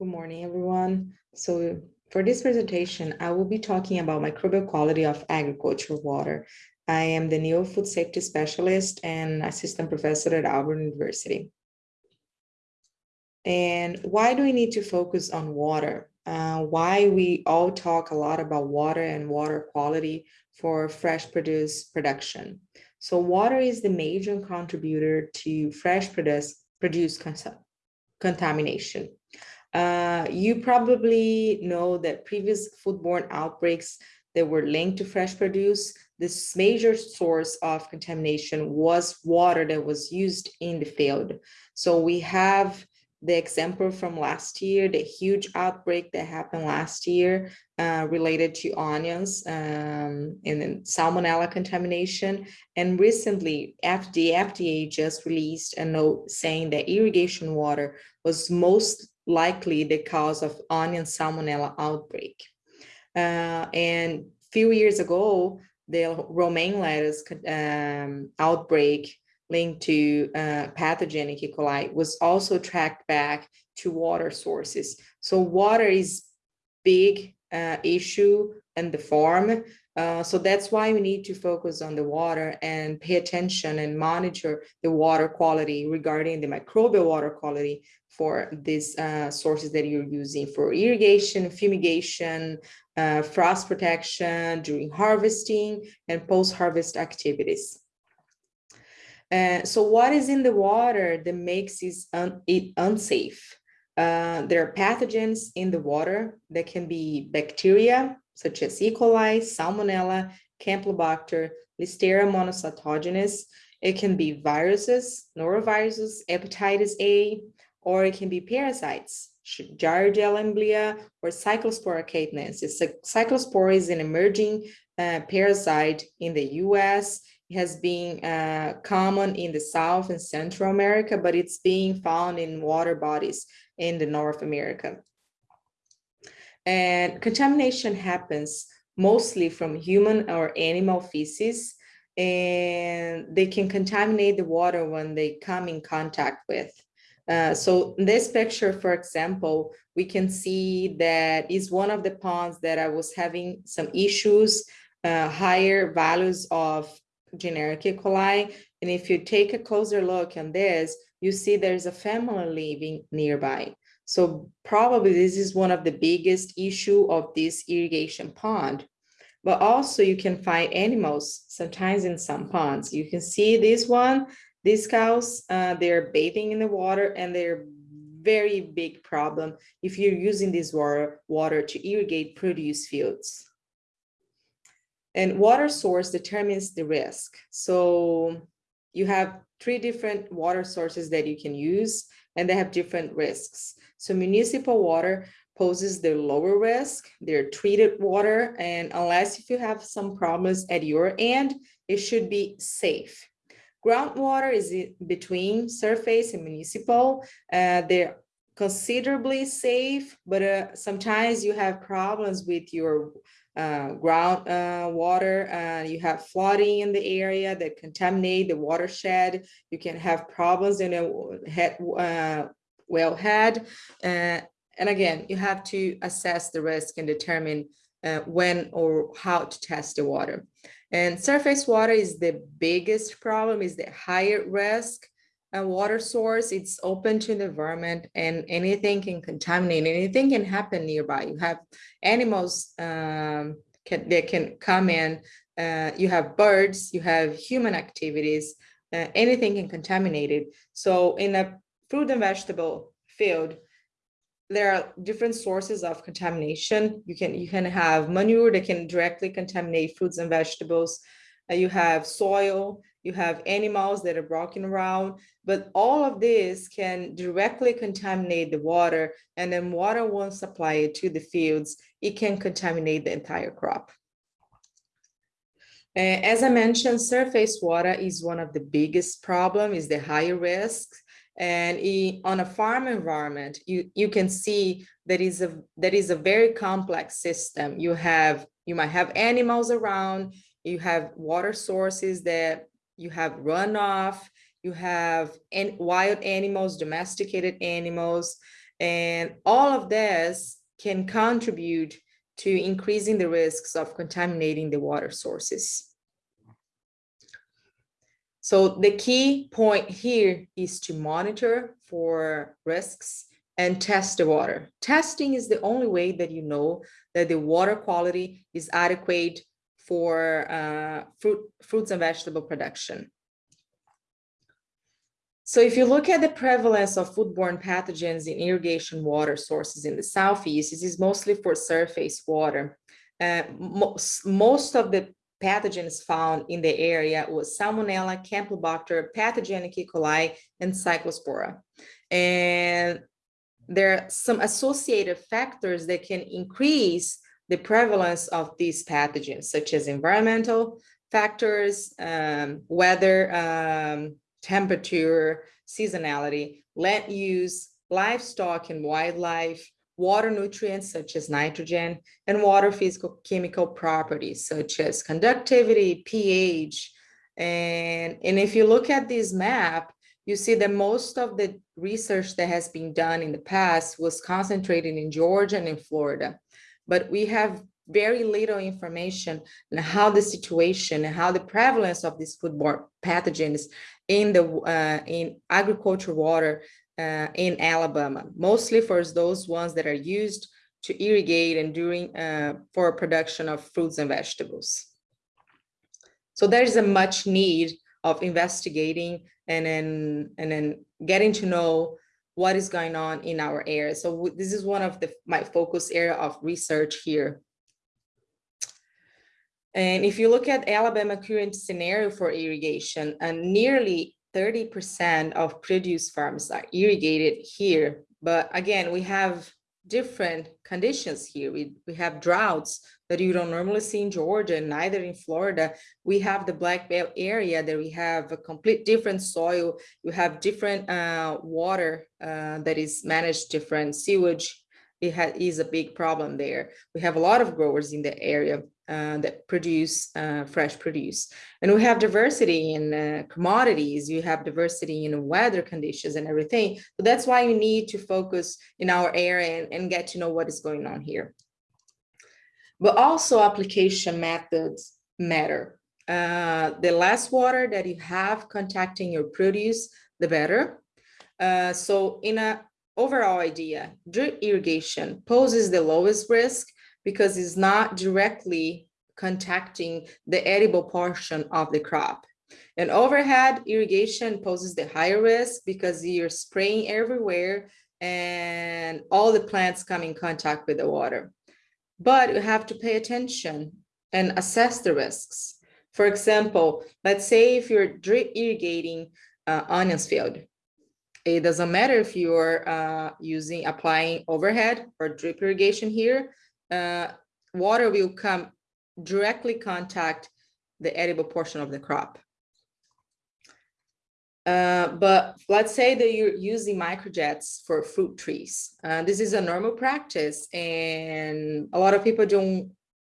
Good morning, everyone. So for this presentation, I will be talking about microbial quality of agricultural water. I am the NEO Food Safety Specialist and Assistant Professor at Auburn University. And why do we need to focus on water? Uh, why we all talk a lot about water and water quality for fresh produce production. So water is the major contributor to fresh produce, produce contamination. Uh, you probably know that previous foodborne outbreaks that were linked to fresh produce, this major source of contamination was water that was used in the field. So we have the example from last year, the huge outbreak that happened last year uh, related to onions um, and salmonella contamination. And recently, the FDA just released a note saying that irrigation water was most likely the cause of onion salmonella outbreak. Uh, and few years ago, the romaine lettuce um, outbreak linked to uh, pathogenic E. coli was also tracked back to water sources. So water is big uh, issue in the farm. Uh, so that's why we need to focus on the water and pay attention and monitor the water quality regarding the microbial water quality for these uh, sources that you're using for irrigation, fumigation, uh, frost protection during harvesting and post-harvest activities. Uh, so what is in the water that makes un it unsafe? Uh, there are pathogens in the water that can be bacteria, such as E. coli, Salmonella, Campylobacter, Listeria monocytogenes. It can be viruses, noroviruses, hepatitis A, or it can be parasites, Giardia lamblia, or Cyclospora cayetanensis. Cyclospora is an emerging uh, parasite in the US It has been uh, common in the South and Central America, but it's being found in water bodies in the North America. And contamination happens mostly from human or animal feces, and they can contaminate the water when they come in contact with. Uh, so in this picture, for example, we can see that is one of the ponds that I was having some issues, uh, higher values of generic E. coli. And if you take a closer look on this, you see there's a family living nearby. So probably this is one of the biggest issue of this irrigation pond. But also you can find animals sometimes in some ponds. You can see this one, these cows, uh, they're bathing in the water and they're very big problem if you're using this water, water to irrigate produce fields. And water source determines the risk. So you have three different water sources that you can use and they have different risks. So municipal water poses the lower risk, they're treated water, and unless if you have some problems at your end, it should be safe. Groundwater is between surface and municipal. Uh, they're considerably safe, but uh, sometimes you have problems with your uh, ground uh, water, uh, you have flooding in the area that contaminate the watershed. You can have problems in a well head, uh, wellhead. Uh, and again, you have to assess the risk and determine uh, when or how to test the water. And surface water is the biggest problem, is the higher risk a water source, it's open to the environment and anything can contaminate, anything can happen nearby. You have animals um, can, that can come in, uh, you have birds, you have human activities, uh, anything can contaminate it. So in a fruit and vegetable field, there are different sources of contamination. You can you can have manure that can directly contaminate fruits and vegetables. You have soil, you have animals that are walking around, but all of this can directly contaminate the water and then water won't supply it to the fields. It can contaminate the entire crop. As I mentioned, surface water is one of the biggest problem, is the higher risk. And on a farm environment, you, you can see that is a that is a very complex system. You have you might have animals around, you have water sources that you have runoff, you have wild animals, domesticated animals, And all of this can contribute to increasing the risks of contaminating the water sources. So the key point here is to monitor for risks and test the water. Testing is the only way that you know that the water quality is adequate for uh, fruit, fruits and vegetable production. So if you look at the prevalence of foodborne pathogens in irrigation water sources in the Southeast, this is mostly for surface water. Uh, most, most of the pathogens found in the area was Salmonella, Campylobacter, pathogenic E. coli, and Cyclospora. And there are some associated factors that can increase the prevalence of these pathogens, such as environmental factors, um, weather, um, temperature, seasonality, land use, livestock and wildlife, water nutrients such as nitrogen, and water physical chemical properties such as conductivity, pH. And, and if you look at this map, you see that most of the research that has been done in the past was concentrated in Georgia and in Florida but we have very little information on how the situation and how the prevalence of these foodborne pathogens in the uh, in agricultural water uh, in Alabama, mostly for those ones that are used to irrigate and during uh, for production of fruits and vegetables. So there is a much need of investigating and then and then getting to know what is going on in our area. So this is one of the my focus area of research here. And if you look at Alabama current scenario for irrigation, and nearly 30% of produce farms are irrigated here. But again, we have different conditions here. We, we have droughts that you don't normally see in Georgia, neither in Florida. We have the Black Belt area that we have a complete different soil. You have different uh, water uh, that is managed different sewage. It is a big problem there. We have a lot of growers in the area uh, that produce uh, fresh produce. And we have diversity in uh, commodities, you have diversity in weather conditions and everything. So that's why you need to focus in our area and, and get to know what is going on here. But also application methods matter. Uh, the less water that you have contacting your produce, the better. Uh, so in a overall idea, drip irrigation poses the lowest risk because it's not directly contacting the edible portion of the crop. And overhead irrigation poses the higher risk because you're spraying everywhere and all the plants come in contact with the water. But you have to pay attention and assess the risks. For example, let's say if you're drip irrigating uh, onions field, it doesn't matter if you're uh, using applying overhead or drip irrigation here, uh, water will come directly contact the edible portion of the crop. Uh, but let's say that you're using microjets for fruit trees. Uh, this is a normal practice and a lot of people don't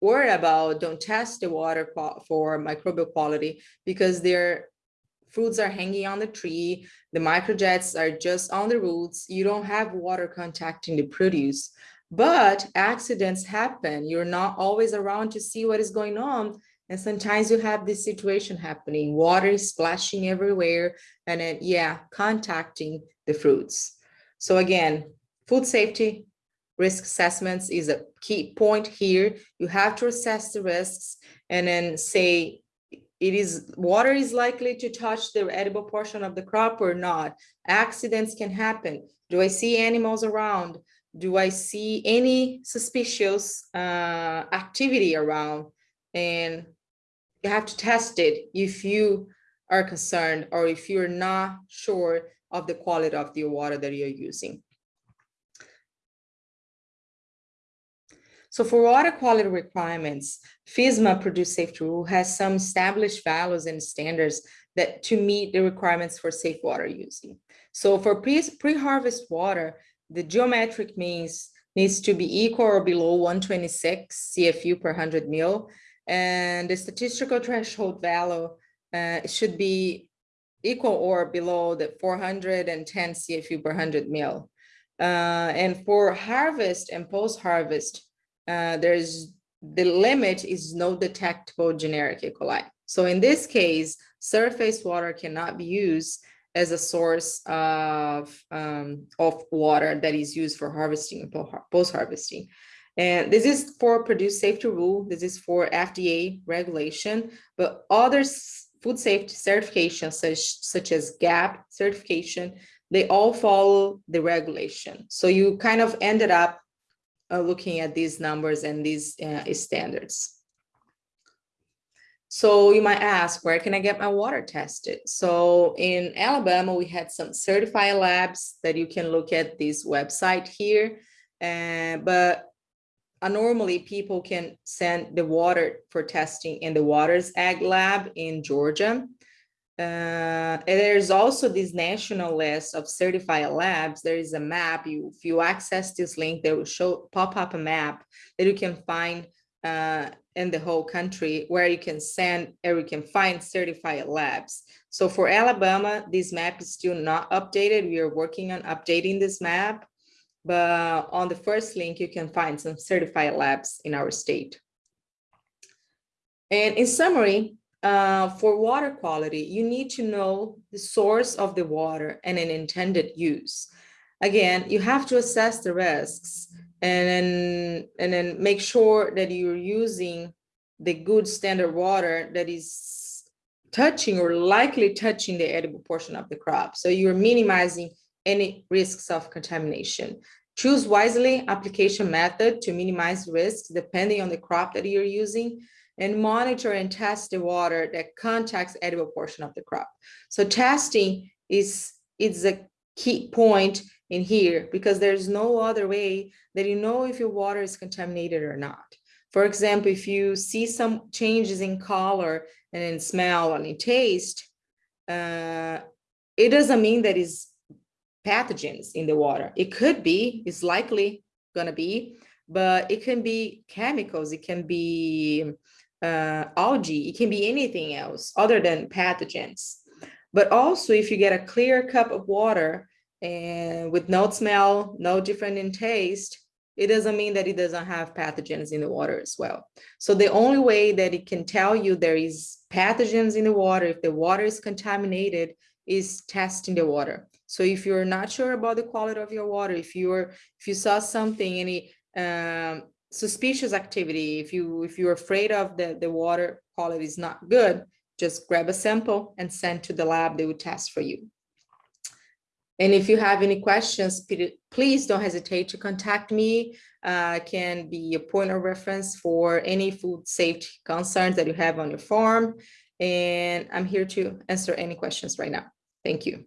worry about, don't test the water for microbial quality because their fruits are hanging on the tree. The microjets are just on the roots. You don't have water contacting the produce. But accidents happen. You're not always around to see what is going on. And sometimes you have this situation happening, water is splashing everywhere, and then, yeah, contacting the fruits. So again, food safety, risk assessments is a key point here. You have to assess the risks and then say, it is water is likely to touch the edible portion of the crop or not. Accidents can happen. Do I see animals around? do I see any suspicious uh, activity around? And you have to test it if you are concerned or if you're not sure of the quality of the water that you're using. So for water quality requirements, FSMA Produce Safety Rule has some established values and standards that to meet the requirements for safe water using. So for pre-harvest water, the geometric means needs to be equal or below 126 CFU per 100 mil. And the statistical threshold value uh, should be equal or below the 410 CFU per 100 mil. Uh, and for harvest and post-harvest, uh, there's the limit is no detectable generic E. coli. So in this case, surface water cannot be used as a source of, um, of water that is used for harvesting and post-harvesting. And this is for produce safety rule. This is for FDA regulation, but other food safety certifications such, such as GAP certification, they all follow the regulation. So you kind of ended up uh, looking at these numbers and these uh, standards. So you might ask, where can I get my water tested? So in Alabama, we had some certified labs that you can look at this website here. Uh, but uh, normally people can send the water for testing in the Waters Ag Lab in Georgia. Uh, and there's also this national list of certified labs. There is a map. You, if you access this link, they will show pop up a map that you can find uh, in the whole country where you can send or you can find certified labs. So for Alabama, this map is still not updated. We are working on updating this map. But on the first link, you can find some certified labs in our state. And in summary, uh, for water quality, you need to know the source of the water and an intended use. Again, you have to assess the risks and then, and then make sure that you're using the good standard water that is touching or likely touching the edible portion of the crop. So you're minimizing any risks of contamination. Choose wisely application method to minimize risks depending on the crop that you're using and monitor and test the water that contacts edible portion of the crop. So testing is, is a key point in here because there's no other way that you know if your water is contaminated or not. For example, if you see some changes in color and in smell and in taste, uh, it doesn't mean that it's pathogens in the water. It could be, it's likely gonna be, but it can be chemicals, it can be uh, algae, it can be anything else other than pathogens. But also if you get a clear cup of water and with no smell, no different in taste, it doesn't mean that it doesn't have pathogens in the water as well. So the only way that it can tell you there is pathogens in the water, if the water is contaminated, is testing the water. So if you're not sure about the quality of your water, if you're if you saw something, any um, suspicious activity, if you if you're afraid of the, the water quality is not good, just grab a sample and send to the lab, they will test for you. And if you have any questions, please don't hesitate to contact me. Uh, can be a point of reference for any food safety concerns that you have on your farm. And I'm here to answer any questions right now. Thank you.